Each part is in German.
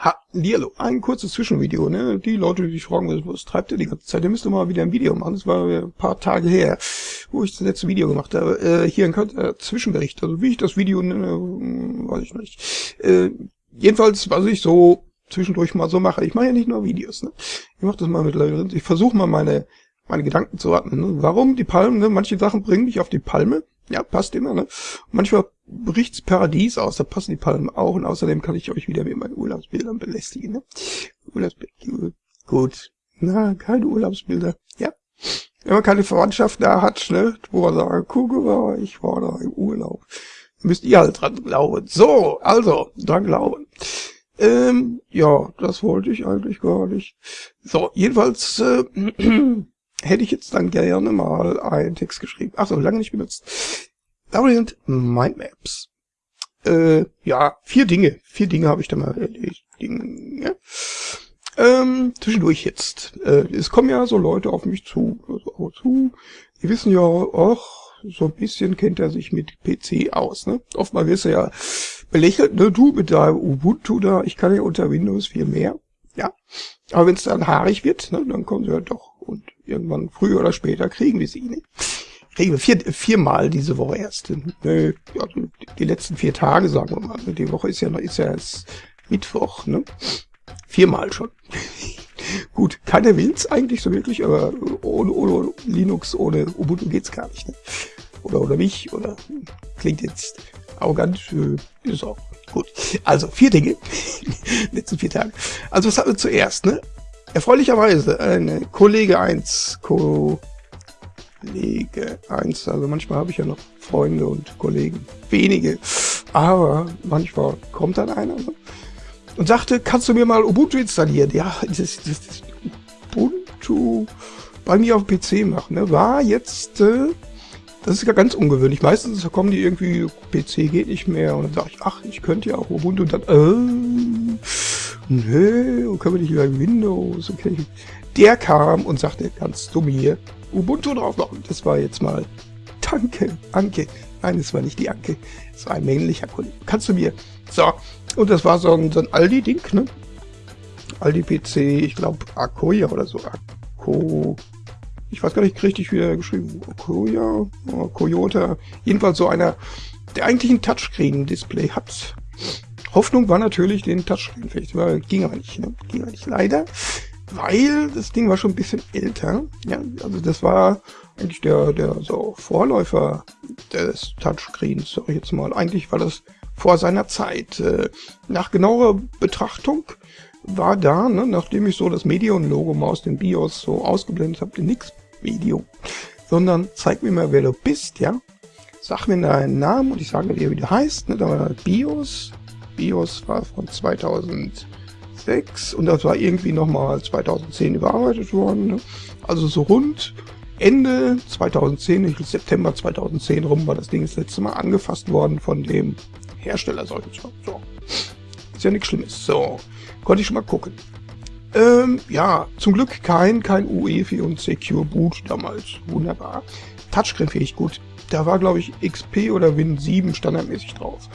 Hallihallo, ein kurzes Zwischenvideo, ne? Die Leute, die sich fragen, was, treibt ihr die ganze Zeit? Ihr müsst mal wieder ein Video machen. Das war ein paar Tage her, wo ich das letzte Video gemacht habe. Äh, hier ein kurzer Zwischenbericht. Also wie ich das Video nenne, weiß ich nicht. Äh, jedenfalls, was ich so zwischendurch mal so mache. Ich mache ja nicht nur Videos, ne? Ich mache das mal mit Leuten. Ich versuche mal meine meine Gedanken zu ordnen. Ne? Warum die Palmen? Ne? Manche Sachen bringen mich auf die Palme. Ja, passt immer, ne? Manchmal bricht's Paradies aus, da passen die Palmen auch und außerdem kann ich euch wieder mit meinen Urlaubsbildern belästigen, ne? Urlaubsbilder, gut. Na, keine Urlaubsbilder, ja. Wenn man keine Verwandtschaft da hat, ne, wo man sagt, guck mal, ich war da im Urlaub. Müsst ihr halt dran glauben. So, also, dran glauben. Ähm, ja, das wollte ich eigentlich gar nicht. So, jedenfalls, äh, hätte ich jetzt dann gerne mal einen Text geschrieben. Ach so, lange nicht benutzt. Variant Mindmaps. Äh, ja, vier Dinge. Vier Dinge habe ich da mal erledigt. Dinge. Ähm, zwischendurch jetzt. Äh, es kommen ja so Leute auf mich zu. Also zu. Die wissen ja, ach, so ein bisschen kennt er sich mit PC aus. Ne? Oftmal wirst du ja belächelt, ne? Du mit deinem Ubuntu da, ich kann ja unter Windows viel mehr. Ja. Aber wenn es dann haarig wird, ne, dann kommen sie ja doch. Und irgendwann früher oder später kriegen wir sie. Ne? Kriegen wir vier, viermal diese Woche erst. Ne, also die letzten vier Tage, sagen wir mal. Die Woche ist ja noch, ist ja erst Mittwoch, ne? Viermal schon. Gut, keiner will's eigentlich so wirklich, aber ohne, ohne Linux, ohne Ubuntu geht's gar nicht. Ne? Oder, oder mich, oder klingt jetzt arrogant, äh, ist auch. Gut, also vier Dinge, letzten vier Tage. Also was hatten wir zuerst, ne? Erfreulicherweise, eine Kollege 1, Kollege 1, also manchmal habe ich ja noch Freunde und Kollegen, wenige, aber manchmal kommt dann einer ne? und sagte, kannst du mir mal Ubuntu installieren? Ja, das, das, das Ubuntu bei mir auf dem PC machen, ne? war jetzt... Äh, das ist ja ganz ungewöhnlich. Meistens kommen die irgendwie, PC geht nicht mehr. Und dann sage ich, ach, ich könnte ja auch Ubuntu. Und dann, äh, und können wir nicht über Windows? Okay. Der kam und sagte, kannst du mir Ubuntu drauf machen? Das war jetzt mal, danke, Anke. Nein, es war nicht die Anke. Es war ein männlicher Kollege. Kannst du mir? So. Und das war so ein, so ein Aldi-Ding, ne? Aldi-PC, ich glaube, Akoya oder so. Ako, ich weiß gar nicht richtig, wie er geschrieben Koya, Koyota, jedenfalls so einer, der eigentlich ein Touchscreen-Display hat. Hoffnung war natürlich, den Touchscreen vielleicht, aber ging aber nicht, ne? ging aber nicht, leider, weil das Ding war schon ein bisschen älter, ja, also das war eigentlich der, der so Vorläufer des Touchscreens, sag ich jetzt mal, eigentlich war das vor seiner Zeit. Äh, nach genauer Betrachtung war da, ne, nachdem ich so das Medion-Logo mal aus dem BIOS so ausgeblendet habe, nix Video, sondern zeig mir mal, wer du bist, ja. Sag mir deinen Namen und ich sage dir, wie du heißt. Ne? Da war BIOS. BIOS war von 2006 und das war irgendwie nochmal 2010 überarbeitet worden. Ne? Also so rund Ende 2010, ich September 2010 rum, war das Ding das letzte Mal angefasst worden von dem Hersteller. So. Ist ja nichts Schlimmes. So, konnte ich schon mal gucken. Ähm, ja, zum Glück kein, kein UEFI und Secure Boot damals. Wunderbar. Touchscreen fähig gut. Da war, glaube ich, XP oder Win 7 standardmäßig drauf.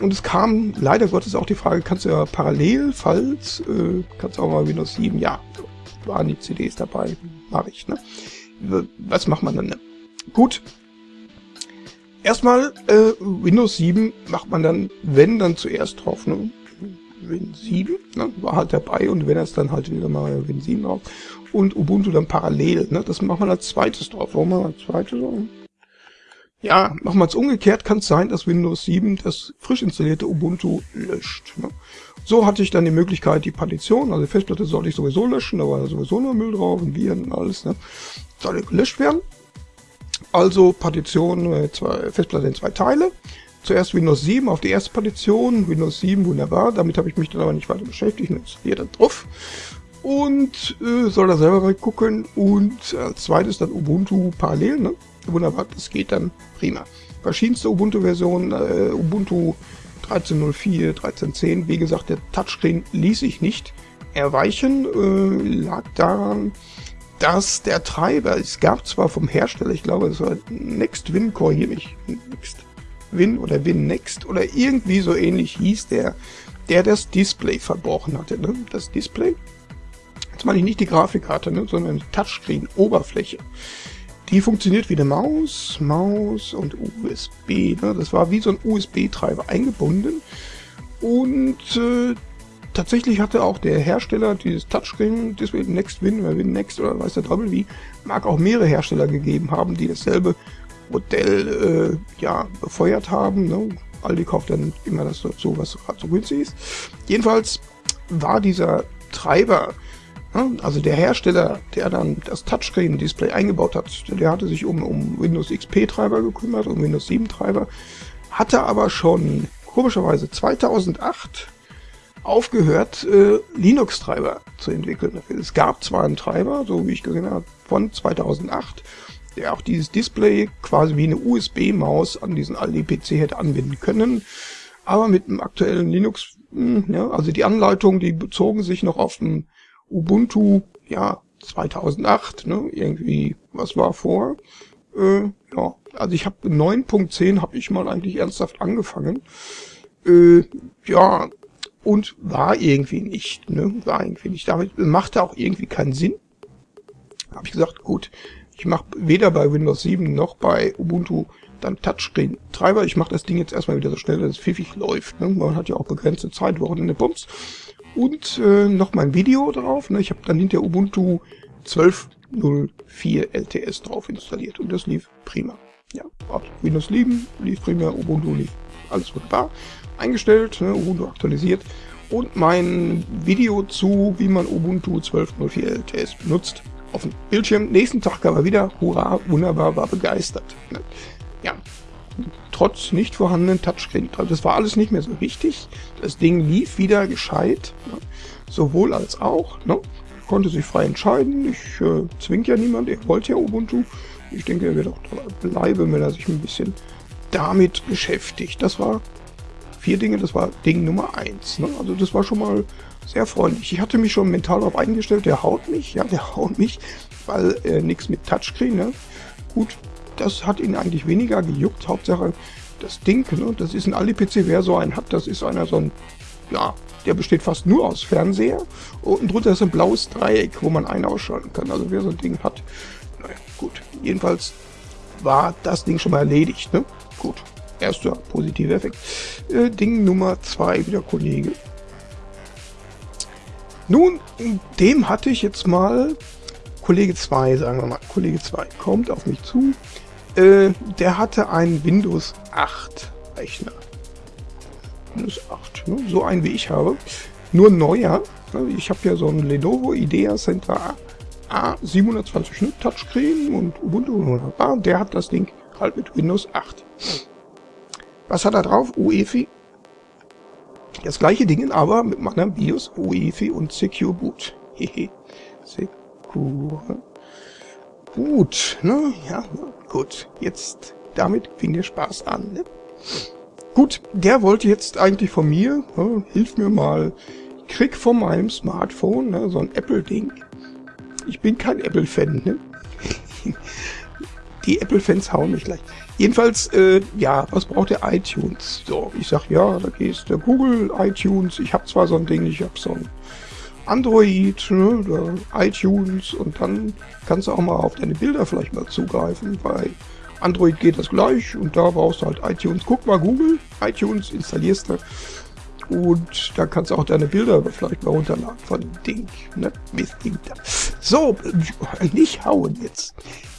Und es kam leider Gottes auch die Frage, kannst du ja parallel, falls, äh, kannst du auch mal Windows 7, ja, waren die CDs dabei, mache ich, ne? Was macht man dann? Ne? Gut. Erstmal, äh, Windows 7 macht man dann, wenn, dann zuerst drauf, ne? Win 7, ne, war halt dabei und wenn es dann halt wieder mal Win 7 drauf und Ubuntu dann parallel, ne, das macht man als zweites drauf. Warum machen wir als zweites drauf? Ja, es umgekehrt, kann es sein, dass Windows 7 das frisch installierte Ubuntu löscht. Ne? So hatte ich dann die Möglichkeit, die Partition, also die Festplatte sollte ich sowieso löschen, da war sowieso nur Müll drauf und Viren und alles, ne? sollte gelöscht werden. Also Partition, äh, zwei, Festplatte in zwei Teile. Zuerst Windows 7 auf die erste Partition, Windows 7, wunderbar, damit habe ich mich dann aber nicht weiter beschäftigt, installiere dann drauf und äh, soll da selber reingucken und als zweites dann Ubuntu parallel, ne? Wunderbar, das geht dann prima. Verschiedenste Ubuntu-Versionen, äh, Ubuntu 13.04, 13.10, wie gesagt, der Touchscreen ließ sich nicht erweichen, äh, lag daran, dass der Treiber, es gab zwar vom Hersteller, ich glaube, es war NextWin, korrigiere mich, Next Win oder Win Next oder irgendwie so ähnlich hieß der. der das Display verbrochen hatte. Ne? Das Display, jetzt meine ich nicht die Grafikkarte, ne? sondern die Touchscreen-Oberfläche. Die funktioniert wie eine Maus, Maus und USB. Ne? Das war wie so ein USB-Treiber eingebunden. Und äh, tatsächlich hatte auch der Hersteller dieses Touchscreen-Display, NextWin oder WinNext oder weiß der Teufel wie, mag auch mehrere Hersteller gegeben haben, die dasselbe Modell äh, ja, befeuert haben. Ne? Aldi kauft dann immer das dazu, was gerade so günstig ist. Jedenfalls war dieser Treiber? Also der Hersteller, der dann das Touchscreen-Display eingebaut hat, der hatte sich um, um Windows XP-Treiber gekümmert, um Windows 7-Treiber, hatte aber schon komischerweise 2008 aufgehört, äh, Linux-Treiber zu entwickeln. Es gab zwar einen Treiber, so wie ich gesehen habe, von 2008, der auch dieses Display quasi wie eine USB-Maus an diesen Aldi-PC hätte anbinden können, aber mit dem aktuellen Linux, mh, hm, ja, also die Anleitungen, die bezogen sich noch auf dem Ubuntu, ja, 2008, ne, irgendwie, was war vor? Äh, ja, also ich habe 9.10 habe ich mal eigentlich ernsthaft angefangen. Äh, ja, und war irgendwie nicht, ne? War irgendwie nicht. Damit machte auch irgendwie keinen Sinn. Habe ich gesagt, gut, ich mache weder bei Windows 7 noch bei Ubuntu dann Touchscreen-Treiber. Ich mache das Ding jetzt erstmal wieder so schnell, dass es pfiffig läuft. Ne? Man hat ja auch begrenzte Zeit, Wochenende Bums. Und äh, noch mein Video drauf. Ne? Ich habe dann hinter Ubuntu 12.04 LTS drauf installiert und das lief prima. Ja, Windows 7 lief prima, Ubuntu lief alles wunderbar eingestellt, ne, Ubuntu aktualisiert und mein Video zu, wie man Ubuntu 12.04 LTS benutzt, auf dem Bildschirm. Nächsten Tag kam er wieder, hurra, wunderbar, war begeistert. Ne. Ja, trotz nicht vorhandenen Touchscreen. Das war alles nicht mehr so wichtig. Das Ding lief wieder gescheit, ne? sowohl als auch. Ne? Konnte sich frei entscheiden. Ich äh, zwinge ja niemand, er wollte ja Ubuntu. Ich denke, er wird auch bleiben, wenn er sich ein bisschen damit beschäftigt. Das war vier Dinge, das war Ding Nummer eins. Ne? Also das war schon mal sehr freundlich. Ich hatte mich schon mental darauf eingestellt, der haut mich, ja, der haut mich, weil äh, nichts mit Touchscreen, ne? Gut, das hat ihn eigentlich weniger gejuckt. Hauptsache das Ding, ne? das ist ein Ali-PC, wer so einen hat, das ist einer so ein, ja, der besteht fast nur aus Fernseher. Unten drunter ist ein blaues Dreieck, wo man einen ausschalten kann. Also wer so ein Ding hat, naja, gut. Jedenfalls war das Ding schon mal erledigt, ne? Gut. Erster positiver Effekt. Äh, Ding Nummer zwei, wieder Kollege. Nun, dem hatte ich jetzt mal, Kollege 2, sagen wir mal, Kollege 2 kommt auf mich zu. Äh, der hatte einen Windows 8 Rechner. Windows 8, ne? so einen wie ich habe. Nur neuer. Ich habe ja so einen Lenovo Idea Center A720 ne? Touchscreen und Ubuntu. Der hat das Ding halt mit Windows 8. Was hat er drauf? UEFI. Das gleiche Ding, aber mit meinem BIOS, UEFI und Secure Boot. Hehe. Secure Boot, ne? Ja, gut. Jetzt, damit fing der Spaß an, ne? Gut, der wollte jetzt eigentlich von mir, ne, hilf mir mal, ich krieg von meinem Smartphone, ne, so ein Apple-Ding. Ich bin kein Apple-Fan, ne? Die Apple-Fans hauen mich gleich. Jedenfalls, äh, ja, was braucht der iTunes? So, ich sag, ja, da gehst du Google, iTunes, ich habe zwar so ein Ding, ich habe so ein Android, ne, iTunes und dann kannst du auch mal auf deine Bilder vielleicht mal zugreifen. Bei Android geht das gleich und da brauchst du halt iTunes. Guck mal Google, iTunes installierst du und da kannst du auch deine Bilder vielleicht mal runterladen von Ding. Ne? Da. So, nicht hauen jetzt.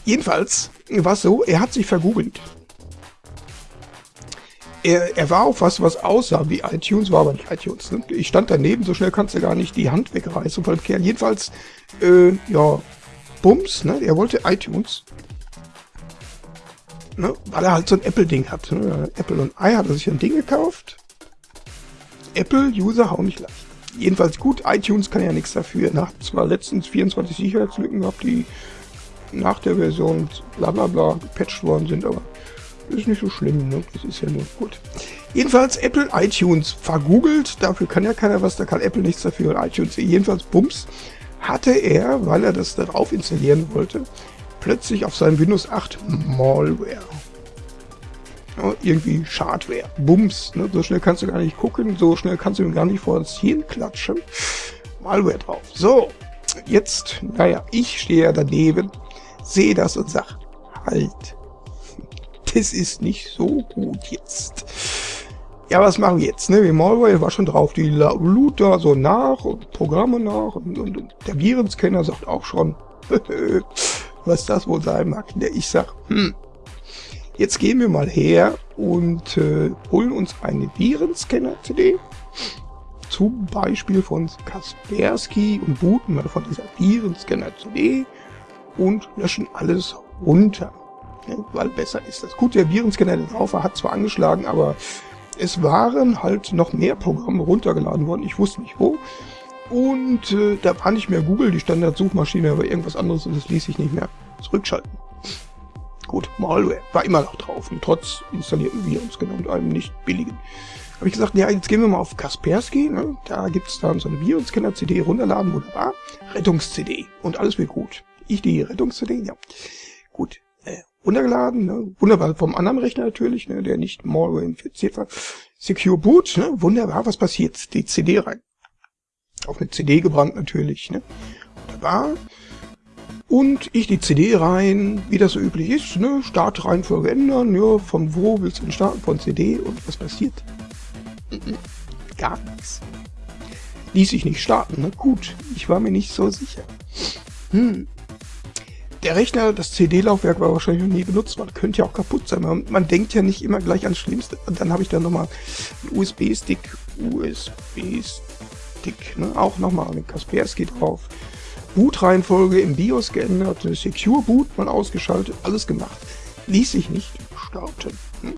Jedenfalls war es so, er hat sich vergoogelt. Er, er war auf was, was aussah wie iTunes, war aber nicht iTunes. Ne? Ich stand daneben, so schnell kannst du gar nicht die Hand wegreißen von dem Kerl. Jedenfalls, äh, ja, Bums, ne? Er wollte iTunes. Ne? Weil er halt so ein Apple-Ding hat. Ne? Apple und I hat er sich ein Ding gekauft. Apple-User hauen nicht leicht. Jedenfalls gut, iTunes kann ja nichts dafür. Nach zwar letztens 24 Sicherheitslücken gehabt, die nach der Version bla bla bla gepatcht worden sind, aber ist nicht so schlimm, ne? Das ist ja nur gut. Jedenfalls Apple iTunes vergoogelt, dafür kann ja keiner was, da kann Apple nichts dafür und iTunes jedenfalls Bums hatte er, weil er das darauf installieren wollte, plötzlich auf seinem Windows 8 Malware. Ja, irgendwie Schadware. Bums. Ne? So schnell kannst du gar nicht gucken, so schnell kannst du ihm gar nicht vor das Hirn klatschen. Malware drauf. So, jetzt, naja, ich stehe ja daneben, sehe das und sag, halt, das ist nicht so gut jetzt. Ja, was machen wir jetzt? Ne? Malware war schon drauf, die lud da so nach und Programme nach und, und, und der Virenscanner sagt auch schon, was das wohl sein mag. Ich sag, hm, jetzt gehen wir mal her und äh, holen uns eine Virenscanner-CD, zum Beispiel von Kaspersky und booten mal von dieser Virenscanner-CD und löschen alles runter. Weil besser ist das. Gut, der Virenscanner, der drauf war, hat zwar angeschlagen, aber es waren halt noch mehr Programme runtergeladen worden. Ich wusste nicht wo. Und äh, da war nicht mehr Google, die Standardsuchmaschine, aber irgendwas anderes und das ließ sich nicht mehr zurückschalten. Gut, Malware war immer noch drauf und trotz installierten Virus und einem nicht billigen. Habe ich gesagt, ja, jetzt gehen wir mal auf Kaspersky, ne? da gibt's dann so eine Virenscanner-CD runterladen, wunderbar, Rettungs-CD und alles wird gut. Ich die Rettungs-CD, ja. Gut, runtergeladen, ne? wunderbar vom anderen Rechner natürlich, ne? der nicht Malware infiziert war. Secure Boot, ne? wunderbar, was passiert? Die CD rein. Auf eine CD gebrannt natürlich, ne? Wunderbar. Und ich die CD rein, wie das so üblich ist, ne? Startreihenfolge ändern, ja, von wo willst du denn starten? Von CD und was passiert? Gar nichts. Ließ sich nicht starten, ne? Gut, ich war mir nicht so sicher. Hm, der Rechner, das CD-Laufwerk war wahrscheinlich noch nie benutzt worden. Könnte ja auch kaputt sein. Man, man denkt ja nicht immer gleich ans Schlimmste. Dann habe ich dann nochmal einen USB-Stick, USB-Stick, ne? auch nochmal einen Kaspersky drauf. Boot-Reihenfolge im BIOS geändert, Secure Boot mal ausgeschaltet, alles gemacht. Ließ sich nicht starten. Hm?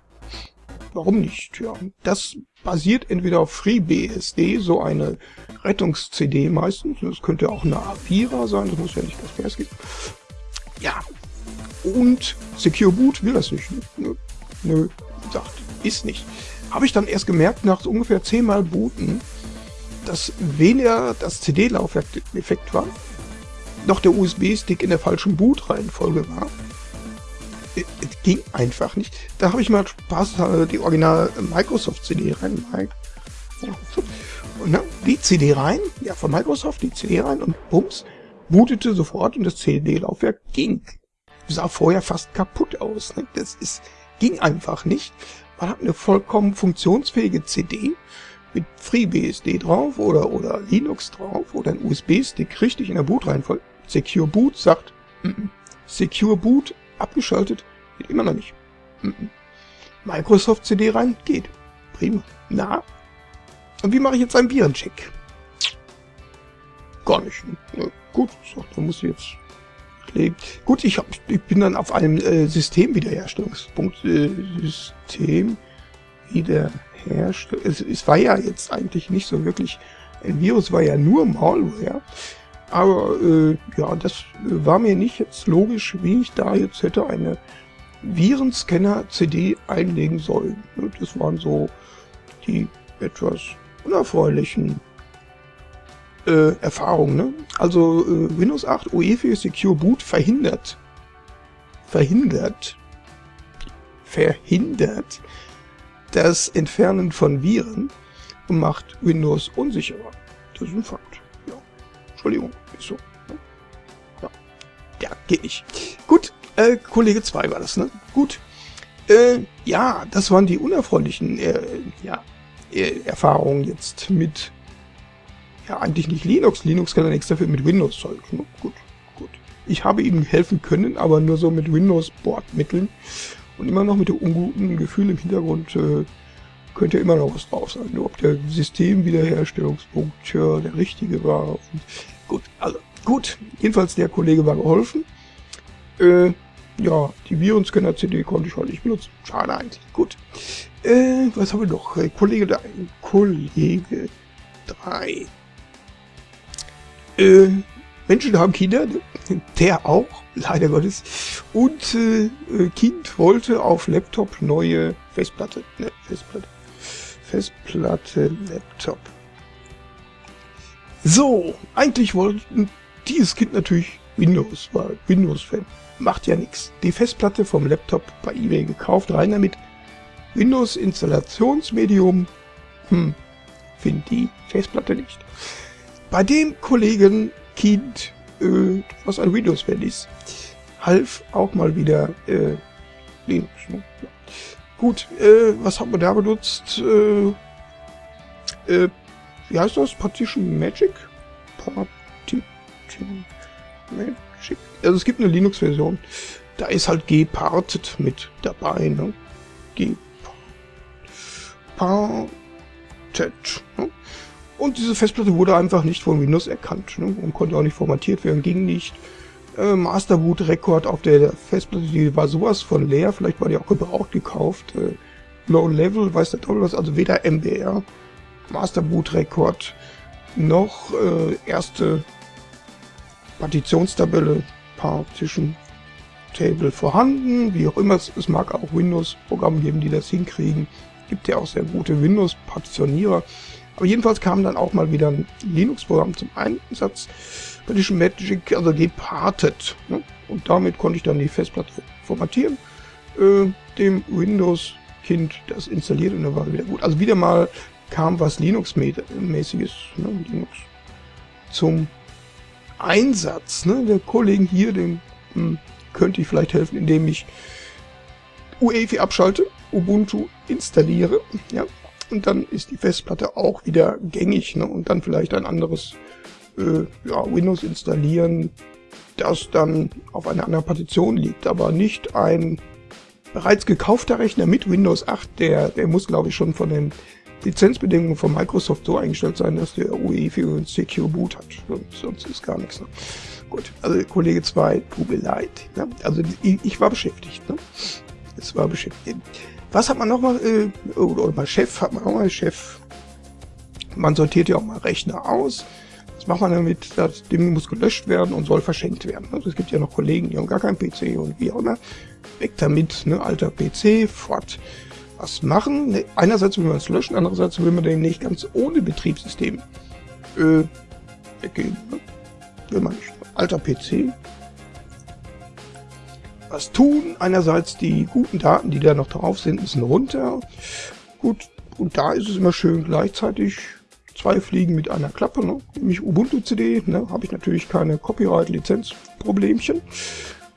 Warum nicht? Ja, das basiert entweder auf FreeBSD, so eine Rettungs-CD meistens. Das könnte auch eine A4er sein, das muss ja nicht Kaspersky sein ja. Und Secure Boot will das nicht. Nö, nö sagt, ist nicht. Habe ich dann erst gemerkt, nach ungefähr zehnmal booten, dass weniger das CD-Laufwerk defekt war, noch der USB-Stick in der falschen Boot-Reihenfolge war. Es ging einfach nicht. Da habe ich mal Spaß, äh, die original Microsoft CD rein. Und, ne, die CD rein, ja, von Microsoft, die CD rein und bums, bootete sofort und das CD-Laufwerk ging. Sah vorher fast kaputt aus. Ne? Das ist, ging einfach nicht. Man hat eine vollkommen funktionsfähige CD mit FreeBSD drauf oder, oder Linux drauf oder ein USB-Stick richtig in der Bootreihenfolge. Secure Boot sagt, mm -mm. Secure Boot abgeschaltet, geht immer noch nicht. Mm Microsoft CD rein, geht. Prima. Na? Und wie mache ich jetzt einen Virencheck? Gar nicht. Ne? Gut, so, da muss ich jetzt legen. Gut, ich, hab, ich bin dann auf einem äh, Systemwiederherstellungspunkt. Äh, System wiederherstellen. Es, es war ja jetzt eigentlich nicht so wirklich. Ein Virus war ja nur Malware. Aber äh, ja, das war mir nicht jetzt logisch, wie ich da jetzt hätte eine Virenscanner-CD einlegen sollen. Das waren so die etwas unerfreulichen äh, Erfahrung. Ne? Also äh, Windows 8 UEFI Secure Boot verhindert, verhindert, verhindert das Entfernen von Viren und macht Windows unsicherer. Das ist ein Fakt. Ja. Entschuldigung, ist so. Ne? Ja. ja, geht nicht. Gut, äh, Kollege 2 war das, ne? Gut. Äh, ja, das waren die unerfreulichen äh, ja, äh, Erfahrungen jetzt mit ja, eigentlich nicht Linux. Linux kann ja nichts dafür mit Windows halt. Ne? Gut, gut. Ich habe ihm helfen können, aber nur so mit Windows-Bordmitteln. Und immer noch mit dem unguten Gefühl im Hintergrund äh, könnte immer noch was drauf sein. Ob der Systemwiederherstellungspunkt ja, der richtige war. Und gut, also gut. Jedenfalls der Kollege war geholfen. Äh, ja, die Virenscanner-CD konnte ich heute nicht benutzen. Schade eigentlich. Gut. Äh, was haben wir noch? Kollege 3. Kollege 3 äh, Menschen haben Kinder, ne? der auch, leider Gottes. Und äh, Kind wollte auf Laptop neue Festplatte, ne, Festplatte, Festplatte, Laptop. So, eigentlich wollte dieses Kind natürlich Windows, war Windows-Fan. Macht ja nichts. Die Festplatte vom Laptop bei eBay gekauft, rein damit. Windows-Installationsmedium, hm, finde die Festplatte nicht. Bei dem Kollegen Kind, äh, was ein Windows-Fan ist, half auch mal wieder äh, Linux. Ne? Ja. Gut, äh, was hat man da benutzt? Äh, äh, wie heißt das? Partition Magic? Partition Magic? Also es gibt eine Linux-Version. Da ist halt Gparted mit dabei. Ne? Gparted. Ne? Und diese Festplatte wurde einfach nicht von Windows erkannt ne? und konnte auch nicht formatiert werden, ging nicht. Äh, Masterboot Rekord auf der Festplatte, die war sowas von leer, vielleicht war die auch gebraucht gekauft. Äh, Low Level, weiß der Teufel was, also weder MBR, Masterboot Rekord, noch äh, erste Partitionstabelle, Partition Table vorhanden, wie auch immer, es, es mag auch Windows-Programme geben, die das hinkriegen. Gibt ja auch sehr gute Windows-Partitionierer. Aber jedenfalls kam dann auch mal wieder ein Linux-Programm zum Einsatz. Partition Magic, also gepartet. Ne? Und damit konnte ich dann die Festplatte formatieren. Äh, dem Windows-Kind das installiert und dann war wieder gut. Also wieder mal kam was Linux-mäßiges, ne? Linux zum Einsatz. Ne? Der Kollegen hier, dem hm, könnte ich vielleicht helfen, indem ich UEFI abschalte, Ubuntu installiere, ja, und dann ist die Festplatte auch wieder gängig ne? und dann vielleicht ein anderes äh, ja, Windows installieren, das dann auf einer anderen Partition liegt, aber nicht ein bereits gekaufter Rechner mit Windows 8, der, der muss glaube ich schon von den Lizenzbedingungen von Microsoft so eingestellt sein, dass der UEFI und Secure Boot hat. Sonst ist gar nichts. Ne? Gut, also Kollege 2, tut mir leid. Ne? Also ich, ich, war beschäftigt. Ne? Es war beschäftigt. Was hat man noch mal, äh, oder bei Chef hat man auch mal Chef. Man sortiert ja auch mal Rechner aus. Was macht man damit? Das Ding muss gelöscht werden und soll verschenkt werden. Also es gibt ja noch Kollegen, die haben gar keinen PC und wie auch immer. Weg damit, ne? alter PC, fort. Was machen? Ne, einerseits will man es löschen, andererseits will man den nicht ganz ohne Betriebssystem äh, weggeben. Ne? Will man nicht. Alter PC, was tun. Einerseits die guten Daten, die da noch drauf sind, müssen runter. Gut, und da ist es immer schön gleichzeitig zwei Fliegen mit einer Klappe, ne? nämlich Ubuntu CD, ne? habe ich natürlich keine Copyright-Lizenz-Problemchen.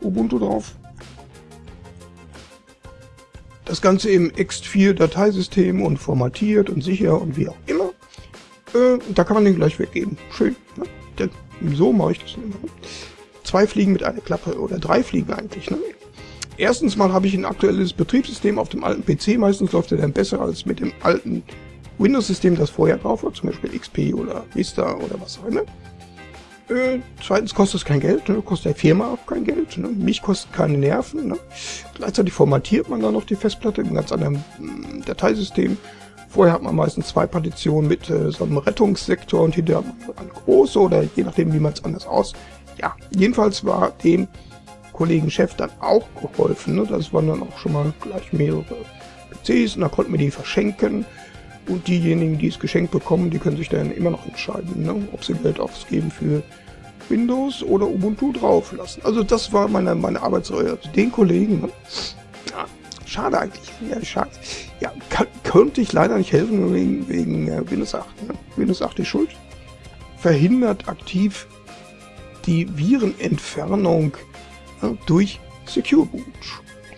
Ubuntu drauf. Das Ganze im Ext4-Dateisystem und formatiert und sicher und wie auch immer. Äh, da kann man den gleich weggeben. Schön. Ne? Denn so mache ich das immer zwei Fliegen mit einer Klappe oder drei Fliegen eigentlich. Ne? Erstens mal habe ich ein aktuelles Betriebssystem auf dem alten PC. Meistens läuft er dann besser als mit dem alten Windows-System, das vorher drauf war, zum Beispiel XP oder Vista oder was auch immer. Äh, zweitens kostet es kein Geld, ne? kostet der Firma auch kein Geld. Ne? Mich kostet keine Nerven. Ne? Gleichzeitig formatiert man dann noch die Festplatte im ganz anderen äh, Dateisystem. Vorher hat man meistens zwei Partitionen mit äh, so einem Rettungssektor und hinterher hat man eine große oder je nachdem, wie man es anders aus ja, jedenfalls war dem Kollegen Chef dann auch geholfen. Ne? Das waren dann auch schon mal gleich mehrere PCs und da konnten wir die verschenken. Und diejenigen, die es geschenkt bekommen, die können sich dann immer noch entscheiden, ne? ob sie Geld ausgeben für Windows oder Ubuntu drauf lassen. Also das war meine, meine Arbeitsreihe. Also den Kollegen, ne? ja, schade eigentlich. Ja, schade. Ja, kann, könnte ich leider nicht helfen wegen, wegen äh, Windows 8. Ne? Windows 8 ist schuld. Verhindert aktiv die Virenentfernung ja, durch Secure Boot.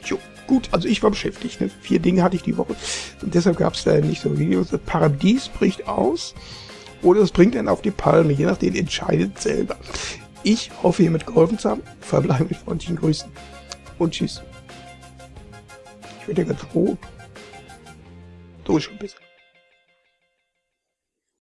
Jo, gut, also ich war beschäftigt. Ne? Vier Dinge hatte ich die Woche. Und deshalb gab es da nicht so Videos. Das Paradies bricht aus. Oder es bringt einen auf die Palme. Je nachdem entscheidet selber. Ich hoffe, ihr mit geholfen zu haben. Verbleibe mit freundlichen Grüßen. Und tschüss. Ich werde ja ganz rot. So ist schon besser.